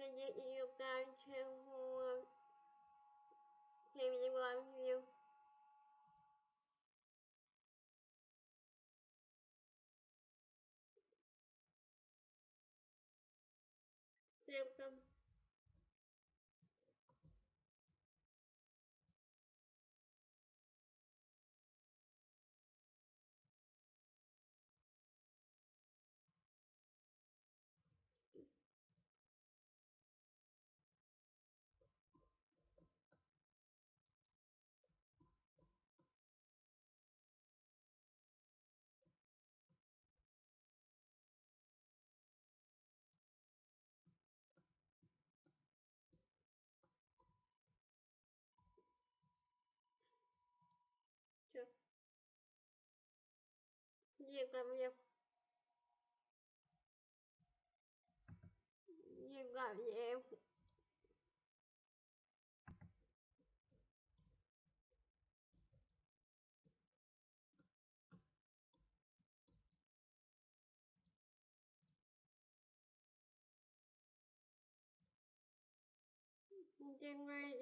среди ее прачек перевела ее. Цепка. Viu Tempo. Làm việc làm gì trên ngay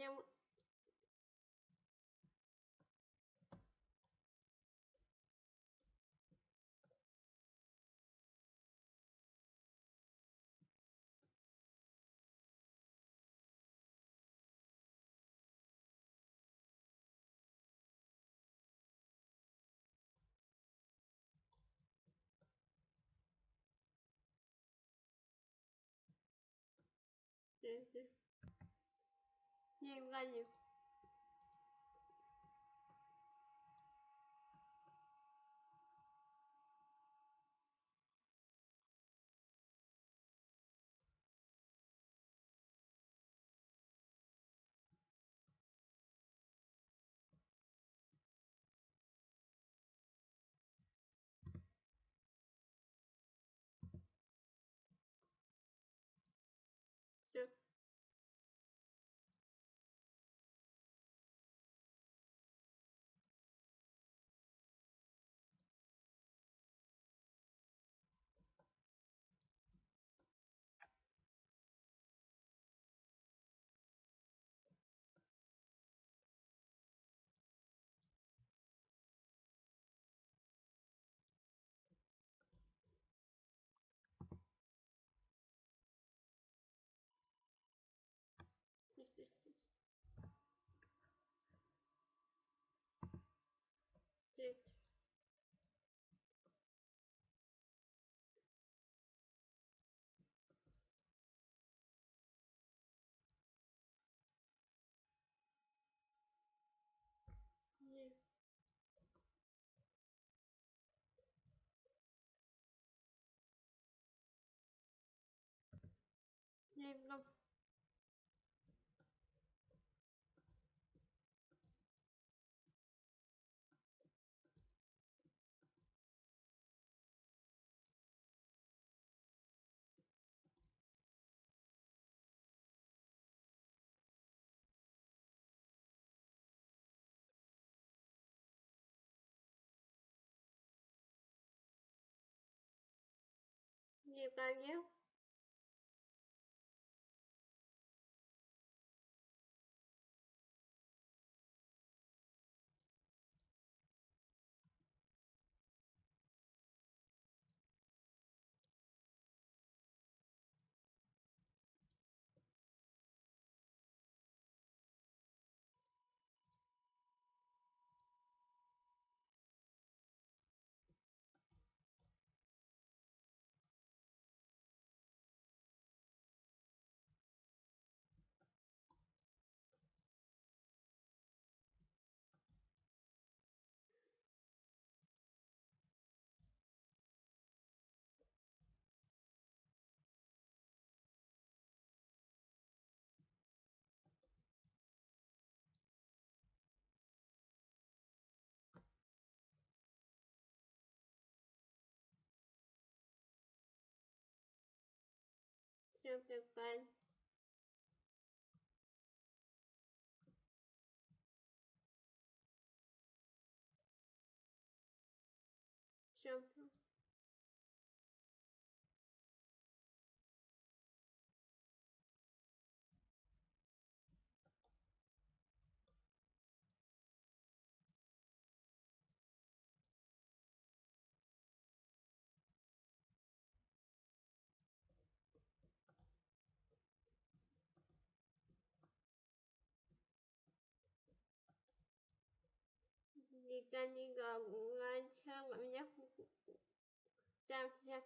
em Nhìn ra nhiều em không? Nhiều bao nhiêu? So fun. Jump. 시간이 가고 한 시간 가면 자, 자,